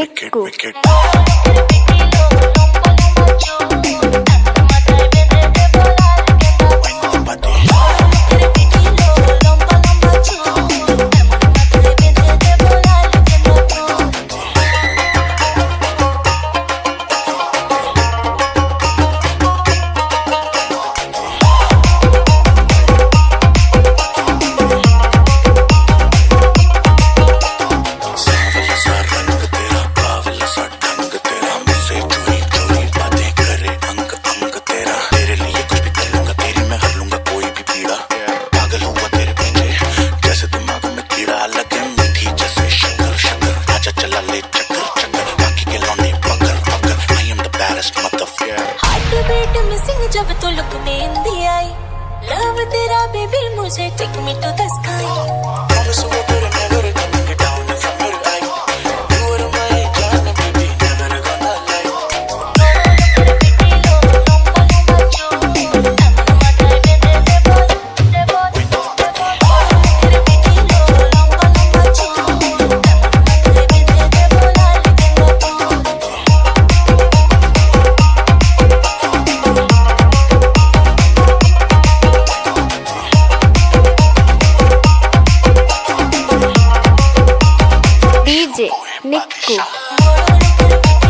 wicket wicket beat beat missing जब तू look में आई लव तेरा बेबी मुझे take me to the sky 猫